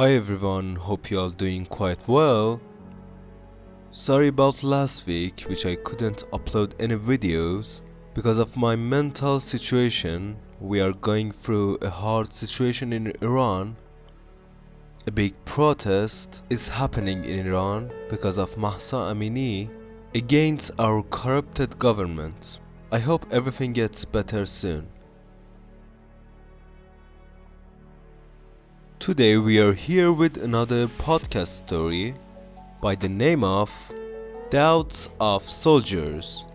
Hi everyone, hope you all doing quite well. Sorry about last week which I couldn't upload any videos because of my mental situation. We are going through a hard situation in Iran. A big protest is happening in Iran because of Mahsa Amini against our corrupted government. I hope everything gets better soon. Today we are here with another podcast story by the name of Doubts of Soldiers.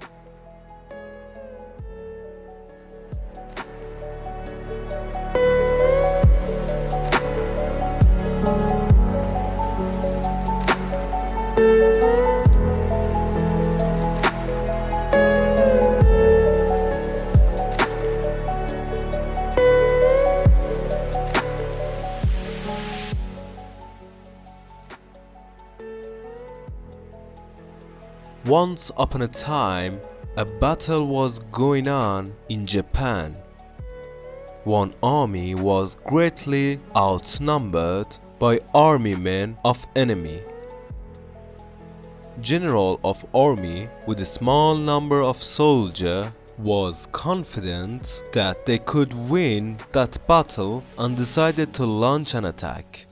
Once upon a time, a battle was going on in Japan. One army was greatly outnumbered by army men of enemy. General of army with a small number of soldier was confident that they could win that battle and decided to launch an attack.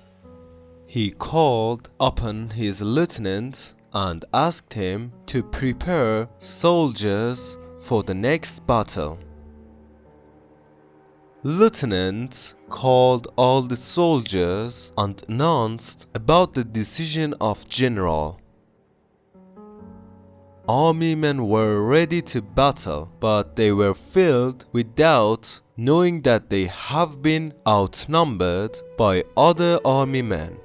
He called upon his lieutenant and asked him to prepare soldiers for the next battle. Lieutenant called all the soldiers and announced about the decision of general. Army men were ready to battle, but they were filled with doubt knowing that they have been outnumbered by other army men.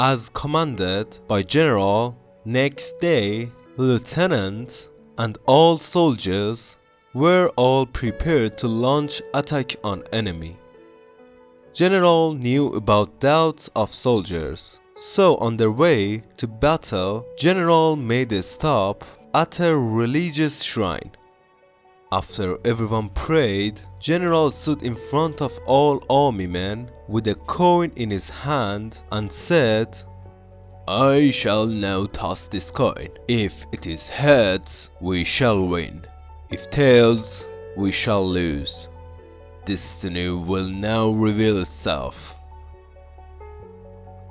As commanded by General, next day, Lieutenant and all soldiers were all prepared to launch attack on enemy. General knew about doubts of soldiers, so on their way to battle, General made a stop at a religious shrine. After everyone prayed, General stood in front of all army men with a coin in his hand and said, I shall now toss this coin. If it is heads, we shall win. If tails, we shall lose. Destiny will now reveal itself.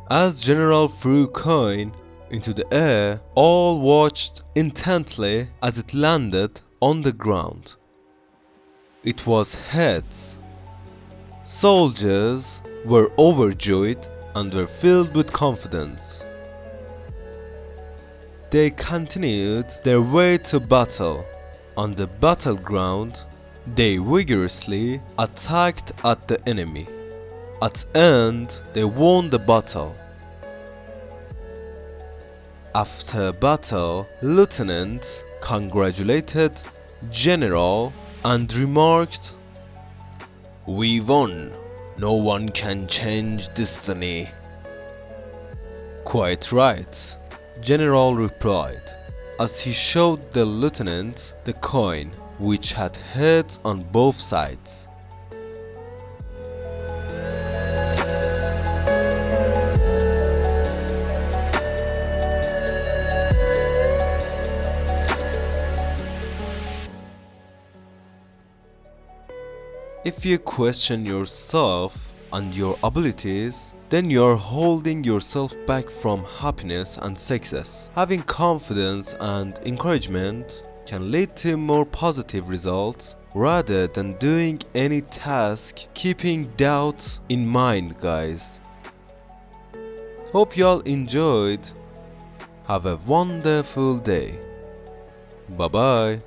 As General threw coin into the air, all watched intently as it landed on the ground. It was heads. Soldiers were overjoyed and were filled with confidence. They continued their way to battle. On the battleground, they vigorously attacked at the enemy. At end, they won the battle. After battle, Lieutenant congratulated General and remarked, We won. No one can change destiny. Quite right, General replied, as he showed the lieutenant the coin, which had heads on both sides. If you question yourself and your abilities, then you're holding yourself back from happiness and success. Having confidence and encouragement can lead to more positive results rather than doing any task keeping doubts in mind guys. Hope y'all enjoyed. Have a wonderful day. Bye bye.